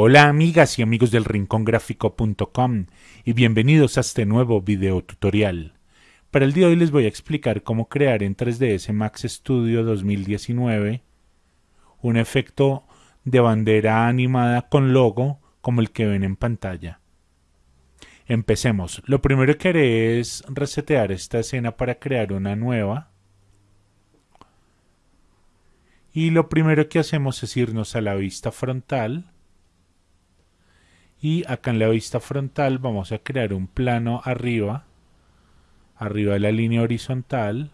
Hola amigas y amigos del rincongráfico.com y bienvenidos a este nuevo video tutorial. Para el día de hoy les voy a explicar cómo crear en 3ds Max Studio 2019 un efecto de bandera animada con logo como el que ven en pantalla. Empecemos. Lo primero que haré es resetear esta escena para crear una nueva. Y lo primero que hacemos es irnos a la vista frontal y acá en la vista frontal vamos a crear un plano arriba arriba de la línea horizontal.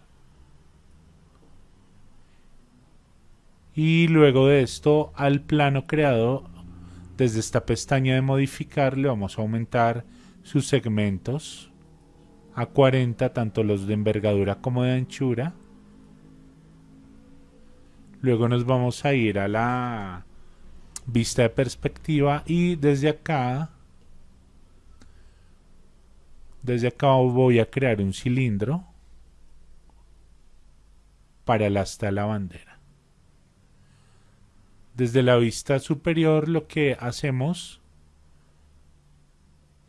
Y luego de esto al plano creado desde esta pestaña de modificar le vamos a aumentar sus segmentos a 40 tanto los de envergadura como de anchura. Luego nos vamos a ir a la vista de perspectiva y desde acá desde acá voy a crear un cilindro para el asta de la bandera. Desde la vista superior lo que hacemos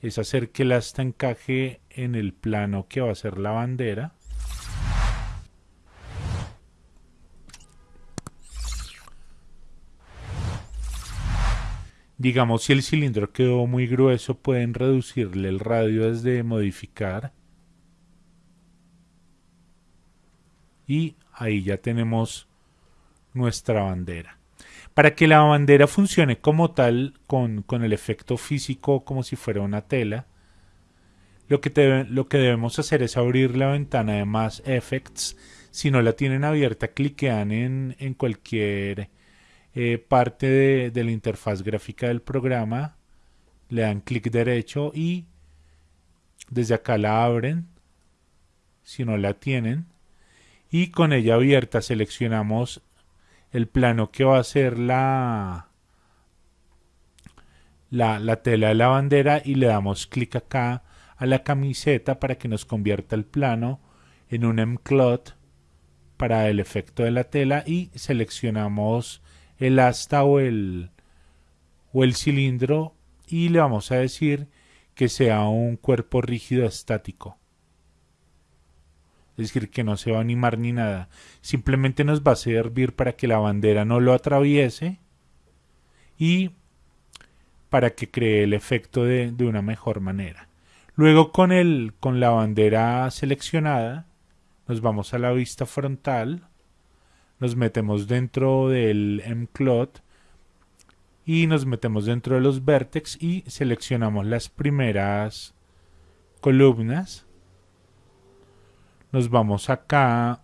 es hacer que el asta encaje en el plano que va a ser la bandera Digamos, si el cilindro quedó muy grueso, pueden reducirle el radio desde modificar. Y ahí ya tenemos nuestra bandera. Para que la bandera funcione como tal, con, con el efecto físico como si fuera una tela, lo que, lo que debemos hacer es abrir la ventana de Mass Effects. Si no la tienen abierta, cliquean en, en cualquier eh, parte de, la interfaz gráfica del programa, le dan clic derecho y desde acá la abren, si no la tienen, y con ella abierta seleccionamos el plano que va a ser la, la, la tela de la bandera y le damos clic acá a la camiseta para que nos convierta el plano en un mclot para el efecto de la tela y seleccionamos el asta o el, o el cilindro y le vamos a decir que sea un cuerpo rígido estático. Es decir, que no se va a animar ni nada. Simplemente nos va a servir para que la bandera no lo atraviese y para que cree el efecto de, de una mejor manera. Luego con, el, con la bandera seleccionada nos vamos a la vista frontal nos metemos dentro del mclot y nos metemos dentro de los vertex y seleccionamos las primeras columnas. Nos vamos acá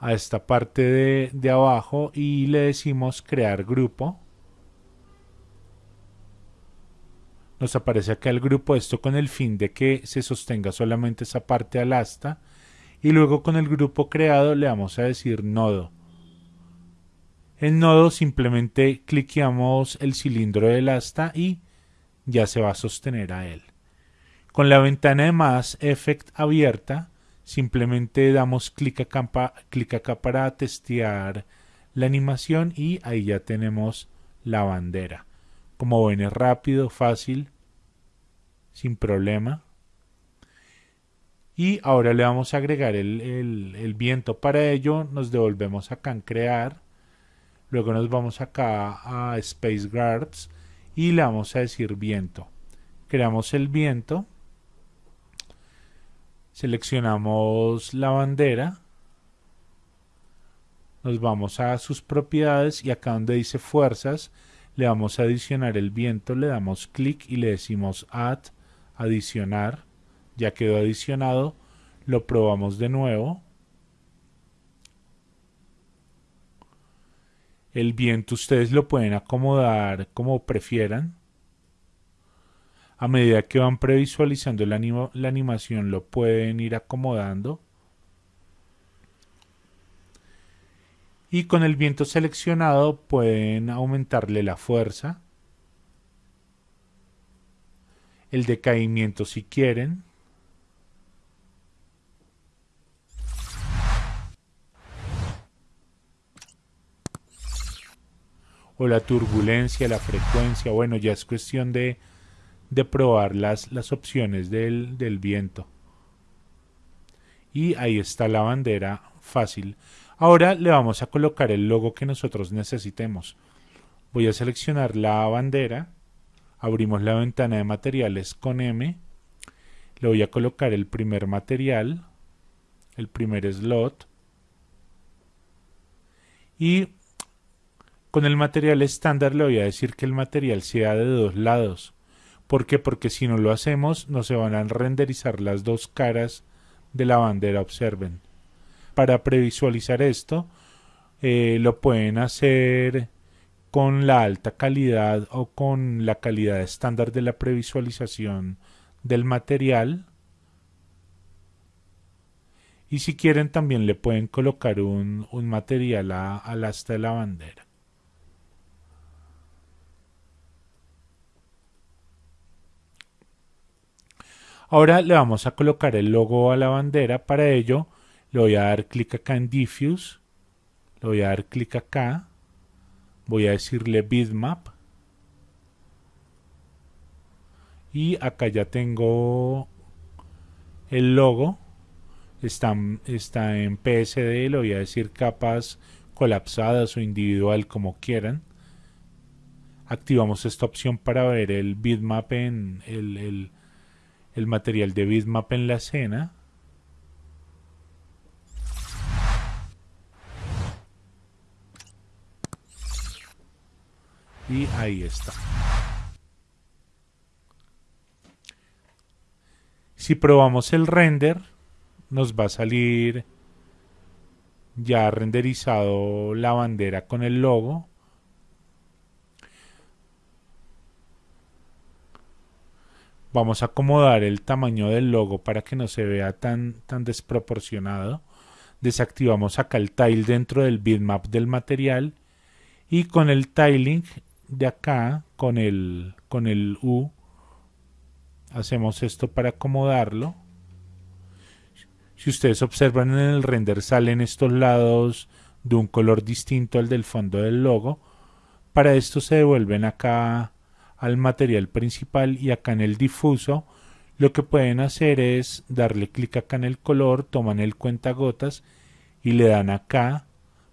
a esta parte de, de abajo y le decimos crear grupo. Nos aparece acá el grupo esto con el fin de que se sostenga solamente esa parte al asta y luego con el grupo creado le vamos a decir nodo. En nodo simplemente cliqueamos el cilindro del asta y ya se va a sostener a él. Con la ventana de Mass Effect abierta, simplemente damos clic clic acá para testear la animación y ahí ya tenemos la bandera. Como ven es rápido, fácil, sin problema y ahora le vamos a agregar el, viento. Para ello nos devolvemos acá en crear luego nos vamos acá a space guards y le vamos a decir viento. Creamos el viento. Seleccionamos la bandera. Nos vamos a sus propiedades y acá donde dice fuerzas le vamos a adicionar el viento le damos clic y le decimos add adicionar ya quedó adicionado, lo probamos de nuevo. El viento ustedes lo pueden acomodar como prefieran. A medida que van previsualizando la, la animación lo pueden ir acomodando. Y con el viento seleccionado pueden aumentarle la fuerza. El decaimiento si quieren. O la turbulencia, la frecuencia, bueno, ya es cuestión de, de probar las, las opciones del, del viento. Y ahí está la bandera fácil. Ahora le vamos a colocar el logo que nosotros necesitemos. Voy a seleccionar la bandera, abrimos la ventana de materiales con M, le voy a colocar el primer material, el primer slot, y con el material estándar le voy a decir que el material sea de dos lados. ¿Por qué? Porque si no lo hacemos no se van a renderizar las dos caras de la bandera, observen. Para previsualizar esto eh, lo pueden hacer con la alta calidad o con la calidad estándar de la previsualización del material. Y si quieren también le pueden colocar un, material al asta de la bandera. Ahora le vamos a colocar el logo a la bandera. Para ello le voy a dar clic acá en Diffuse. Le voy a dar clic acá. Voy a decirle Bitmap. Y acá ya tengo el logo. Está, está en PSD. Le voy a decir capas colapsadas o individual como quieran. Activamos esta opción para ver el bitmap en el el material de bitmap en la escena. Y ahí está. Si probamos el render, nos va a salir ya renderizado la bandera con el logo. Vamos a acomodar el tamaño del logo para que no se vea tan, tan desproporcionado. Desactivamos acá el tile dentro del bitmap del material y con el tiling de acá, con el, con el U, hacemos esto para acomodarlo. Si ustedes observan en el render salen estos lados de un color distinto al del fondo del logo. Para esto se devuelven acá al material principal y acá en el difuso lo que pueden hacer es darle clic acá en el color, toman el cuentagotas y le dan acá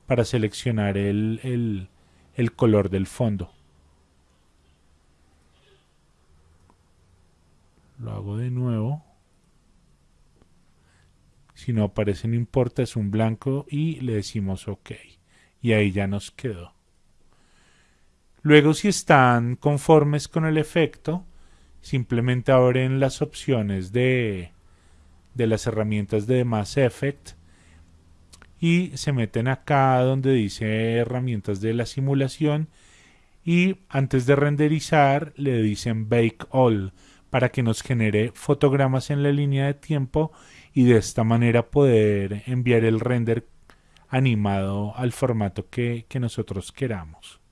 para seleccionar el, el, el color del fondo. Lo hago de nuevo. Si no aparece no importa, es un blanco y le decimos OK. Y ahí ya nos quedó. Luego si están conformes con el efecto, simplemente abren las opciones de, de las herramientas de Mass Effect y se meten acá donde dice herramientas de la simulación y antes de renderizar le dicen Bake All para que nos genere fotogramas en la línea de tiempo y de esta manera poder enviar el render animado al formato que, que nosotros queramos.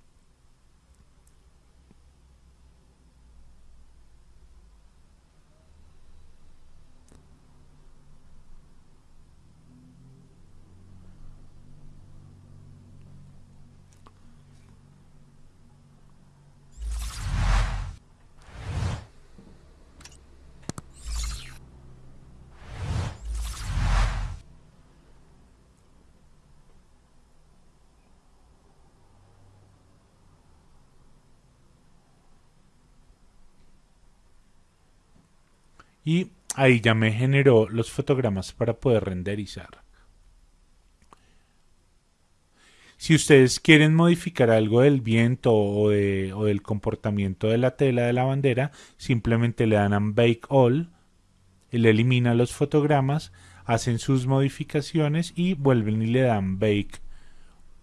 Y ahí ya me generó los fotogramas para poder renderizar. Si ustedes quieren modificar algo del viento o, del comportamiento de la tela de la bandera, simplemente le dan a Bake All, le elimina los fotogramas, hacen sus modificaciones y vuelven y le dan Bake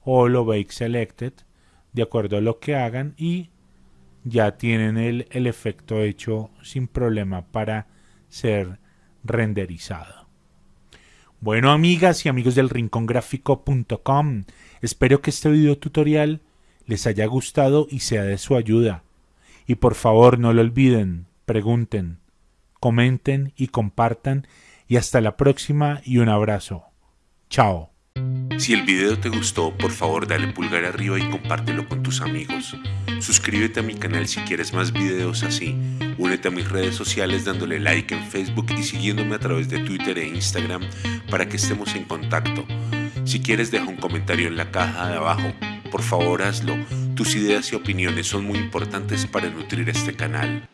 All o Bake Selected, de acuerdo a lo que hagan y ya tienen el, el efecto hecho sin problema para ser renderizado. Bueno, amigas y amigos del rincongráfico.com, espero que este video tutorial les haya gustado y sea de su ayuda. Y por favor no lo olviden, pregunten, comenten y compartan y hasta la próxima y un abrazo. Chao. Si el video te gustó, por favor dale pulgar arriba y compártelo con tus amigos. Suscríbete a mi canal si quieres más videos así. Únete a mis redes sociales dándole like en Facebook y siguiéndome a través de Twitter e Instagram para que estemos en contacto. Si quieres deja un comentario en la caja de abajo. Por favor hazlo. Tus ideas y opiniones son muy importantes para nutrir este canal.